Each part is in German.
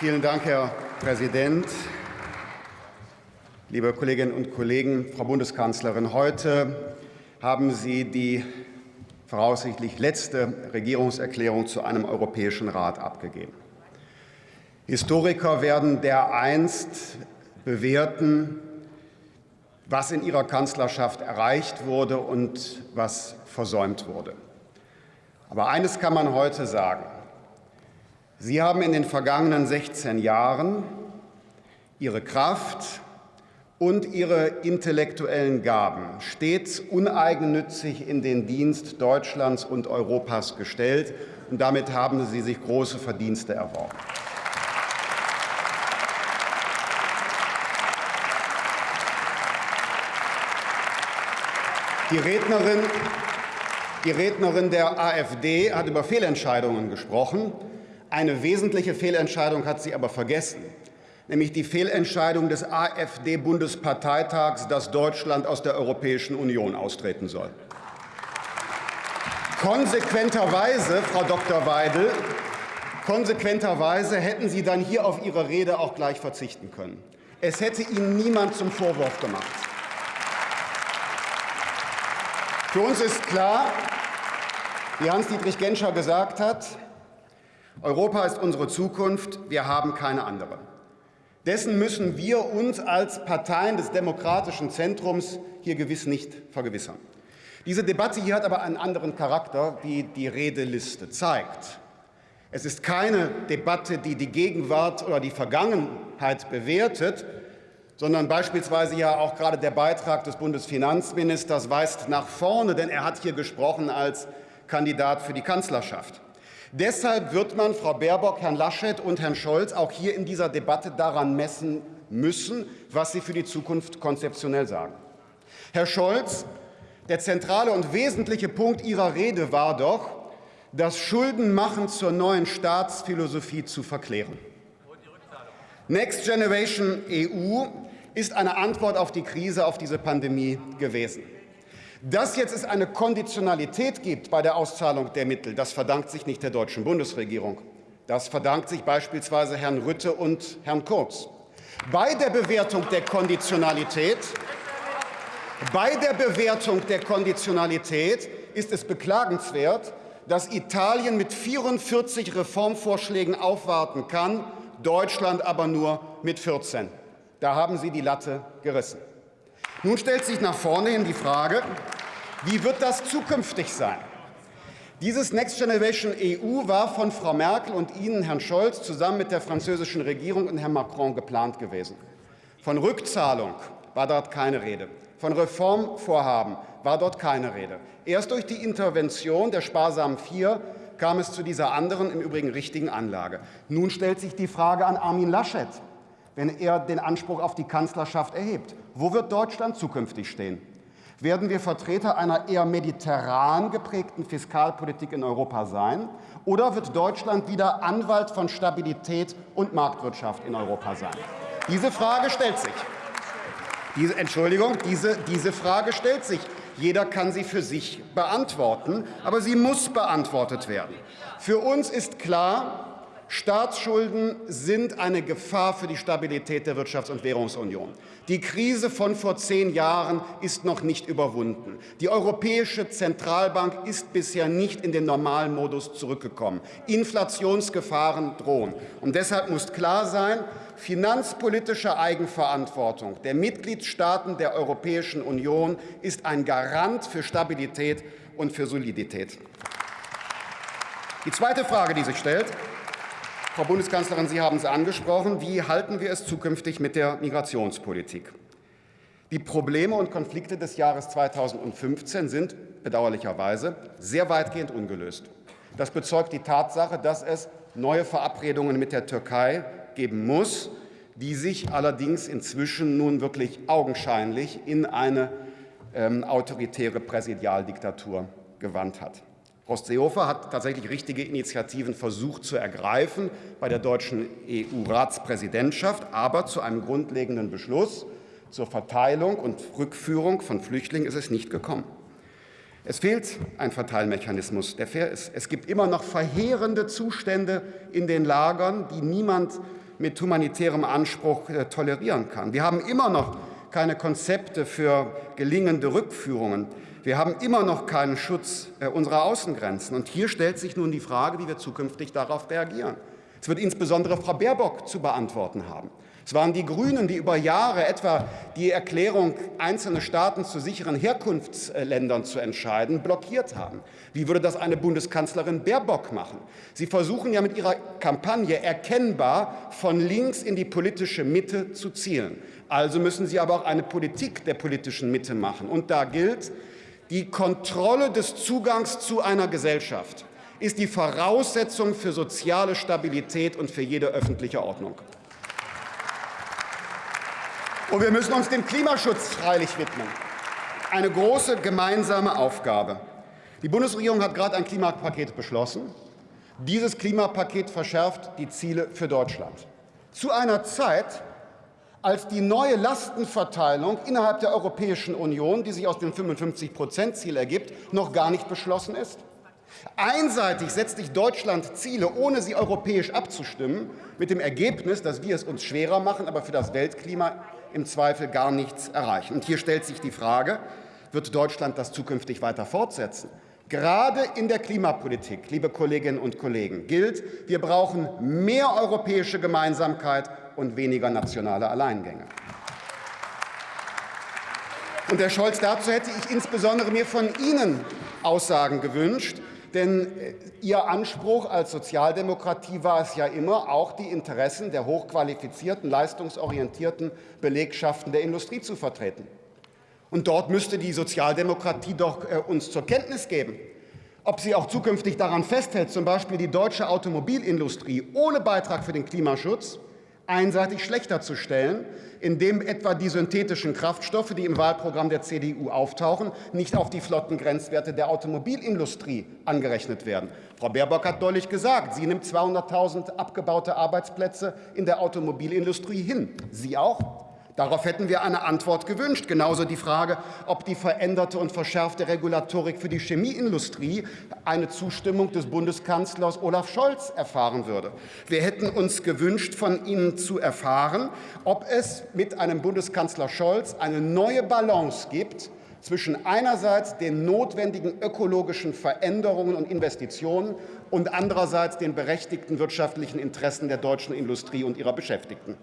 Vielen Dank, Herr Präsident. Liebe Kolleginnen und Kollegen, Frau Bundeskanzlerin, heute haben Sie die voraussichtlich letzte Regierungserklärung zu einem Europäischen Rat abgegeben. Historiker werden dereinst bewerten, was in ihrer Kanzlerschaft erreicht wurde und was versäumt wurde. Aber eines kann man heute sagen. Sie haben in den vergangenen 16 Jahren Ihre Kraft und Ihre intellektuellen Gaben stets uneigennützig in den Dienst Deutschlands und Europas gestellt, und damit haben Sie sich große Verdienste erworben. Die Rednerin, die Rednerin der AfD hat über Fehlentscheidungen gesprochen. Eine wesentliche Fehlentscheidung hat sie aber vergessen, nämlich die Fehlentscheidung des AfD-Bundesparteitags, dass Deutschland aus der Europäischen Union austreten soll. Konsequenterweise, Frau Dr. Weidel, konsequenterweise hätten Sie dann hier auf Ihre Rede auch gleich verzichten können. Es hätte Ihnen niemand zum Vorwurf gemacht. Für uns ist klar, wie Hans-Dietrich Genscher gesagt hat, Europa ist unsere Zukunft, wir haben keine andere. Dessen müssen wir uns als Parteien des demokratischen Zentrums hier gewiss nicht vergewissern. Diese Debatte hier hat aber einen anderen Charakter, wie die Redeliste zeigt. Es ist keine Debatte, die die Gegenwart oder die Vergangenheit bewertet, sondern beispielsweise ja auch gerade der Beitrag des Bundesfinanzministers weist nach vorne, denn er hat hier gesprochen als Kandidat für die Kanzlerschaft. Deshalb wird man Frau Baerbock, Herrn Laschet und Herrn Scholz auch hier in dieser Debatte daran messen müssen, was sie für die Zukunft konzeptionell sagen. Herr Scholz, der zentrale und wesentliche Punkt Ihrer Rede war doch, das Schuldenmachen zur neuen Staatsphilosophie zu verklären. Next Generation EU ist eine Antwort auf die Krise, auf diese Pandemie gewesen. Dass jetzt es eine Konditionalität gibt bei der Auszahlung der Mittel, das verdankt sich nicht der deutschen Bundesregierung. Das verdankt sich beispielsweise Herrn Rütte und Herrn Kurz. Bei der Bewertung der Konditionalität bei der Bewertung der Konditionalität ist es beklagenswert, dass Italien mit 44 Reformvorschlägen aufwarten kann, Deutschland aber nur mit 14. Da haben Sie die Latte gerissen. Nun stellt sich nach vorne hin die Frage, wie wird das zukünftig sein? Dieses Next Generation EU war von Frau Merkel und Ihnen, Herrn Scholz, zusammen mit der französischen Regierung und Herrn Macron geplant gewesen. Von Rückzahlung war dort keine Rede. Von Reformvorhaben war dort keine Rede. Erst durch die Intervention der sparsamen Vier kam es zu dieser anderen, im Übrigen richtigen Anlage. Nun stellt sich die Frage an Armin Laschet wenn er den Anspruch auf die Kanzlerschaft erhebt. Wo wird Deutschland zukünftig stehen? Werden wir Vertreter einer eher mediterran geprägten Fiskalpolitik in Europa sein? Oder wird Deutschland wieder Anwalt von Stabilität und Marktwirtschaft in Europa sein? Diese Frage stellt sich. Diese, Entschuldigung, diese, diese Frage stellt sich. Jeder kann sie für sich beantworten, aber sie muss beantwortet werden. Für uns ist klar, Staatsschulden sind eine Gefahr für die Stabilität der Wirtschafts- und Währungsunion. Die Krise von vor zehn Jahren ist noch nicht überwunden. Die Europäische Zentralbank ist bisher nicht in den normalen Modus zurückgekommen. Inflationsgefahren drohen. Und deshalb muss klar sein, finanzpolitische Eigenverantwortung der Mitgliedstaaten der Europäischen Union ist ein Garant für Stabilität und für Solidität. Die zweite Frage, die sich stellt, Frau Bundeskanzlerin, Sie haben es angesprochen. Wie halten wir es zukünftig mit der Migrationspolitik? Die Probleme und Konflikte des Jahres 2015 sind bedauerlicherweise sehr weitgehend ungelöst. Das bezeugt die Tatsache, dass es neue Verabredungen mit der Türkei geben muss, die sich allerdings inzwischen nun wirklich augenscheinlich in eine ähm, autoritäre Präsidialdiktatur gewandt hat. Horst Seehofer hat tatsächlich richtige Initiativen versucht zu ergreifen bei der deutschen EU-Ratspräsidentschaft, aber zu einem grundlegenden Beschluss zur Verteilung und Rückführung von Flüchtlingen ist es nicht gekommen. Es fehlt ein Verteilmechanismus, der fair ist. Es gibt immer noch verheerende Zustände in den Lagern, die niemand mit humanitärem Anspruch äh, tolerieren kann. Wir haben immer noch keine Konzepte für gelingende Rückführungen. Wir haben immer noch keinen Schutz äh, unserer Außengrenzen. Und hier stellt sich nun die Frage, wie wir zukünftig darauf reagieren. Es wird insbesondere Frau Baerbock zu beantworten haben. Es waren die Grünen, die über Jahre etwa die Erklärung, einzelne Staaten zu sicheren Herkunftsländern zu entscheiden, blockiert haben. Wie würde das eine Bundeskanzlerin Baerbock machen? Sie versuchen ja mit ihrer Kampagne erkennbar von links in die politische Mitte zu zielen. Also müssen Sie aber auch eine Politik der politischen Mitte machen. Und da gilt, die Kontrolle des Zugangs zu einer Gesellschaft ist die Voraussetzung für soziale Stabilität und für jede öffentliche Ordnung. Und wir müssen uns dem Klimaschutz freilich widmen. Eine große gemeinsame Aufgabe. Die Bundesregierung hat gerade ein Klimapaket beschlossen. Dieses Klimapaket verschärft die Ziele für Deutschland. Zu einer Zeit, als die neue Lastenverteilung innerhalb der Europäischen Union, die sich aus dem 55-Prozent-Ziel ergibt, noch gar nicht beschlossen ist. Einseitig setzt sich Deutschland Ziele, ohne sie europäisch abzustimmen, mit dem Ergebnis, dass wir es uns schwerer machen, aber für das Weltklima im Zweifel gar nichts erreichen. Und hier stellt sich die Frage, wird Deutschland das zukünftig weiter fortsetzen? Gerade in der Klimapolitik, liebe Kolleginnen und Kollegen, gilt, wir brauchen mehr europäische Gemeinsamkeit und weniger nationale Alleingänge. Und Herr Scholz, dazu hätte ich insbesondere mir von Ihnen Aussagen gewünscht, denn äh, Ihr Anspruch als Sozialdemokratie war es ja immer, auch die Interessen der hochqualifizierten, leistungsorientierten Belegschaften der Industrie zu vertreten. Und dort müsste die Sozialdemokratie doch äh, uns zur Kenntnis geben, ob sie auch zukünftig daran festhält, zum Beispiel die deutsche Automobilindustrie ohne Beitrag für den Klimaschutz einseitig schlechter zu stellen, indem etwa die synthetischen Kraftstoffe, die im Wahlprogramm der CDU auftauchen, nicht auf die Flottengrenzwerte der Automobilindustrie angerechnet werden. Frau Baerbock hat deutlich gesagt, sie nimmt 200.000 abgebaute Arbeitsplätze in der Automobilindustrie hin. Sie auch? Darauf hätten wir eine Antwort gewünscht. Genauso die Frage, ob die veränderte und verschärfte Regulatorik für die Chemieindustrie eine Zustimmung des Bundeskanzlers Olaf Scholz erfahren würde. Wir hätten uns gewünscht, von Ihnen zu erfahren, ob es mit einem Bundeskanzler Scholz eine neue Balance gibt zwischen einerseits den notwendigen ökologischen Veränderungen und Investitionen und andererseits den berechtigten wirtschaftlichen Interessen der deutschen Industrie und ihrer Beschäftigten.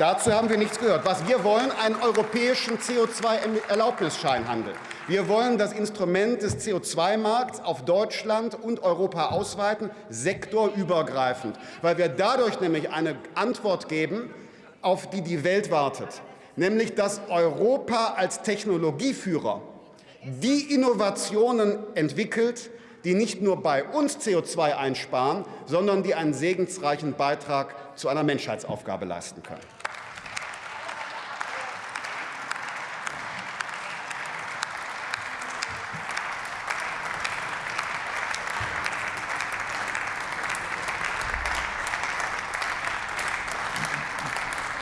Dazu haben wir nichts gehört. Was wir wollen, einen europäischen CO2-Erlaubnisscheinhandel. Wir wollen das Instrument des CO2-Markts auf Deutschland und Europa ausweiten, sektorübergreifend, weil wir dadurch nämlich eine Antwort geben, auf die die Welt wartet, nämlich dass Europa als Technologieführer die Innovationen entwickelt, die nicht nur bei uns CO2 einsparen, sondern die einen segensreichen Beitrag zu einer Menschheitsaufgabe leisten können.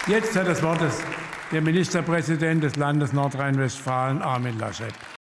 Jetzt hat das Wort der Ministerpräsident des Landes Nordrhein-Westfalen, Armin Laschet.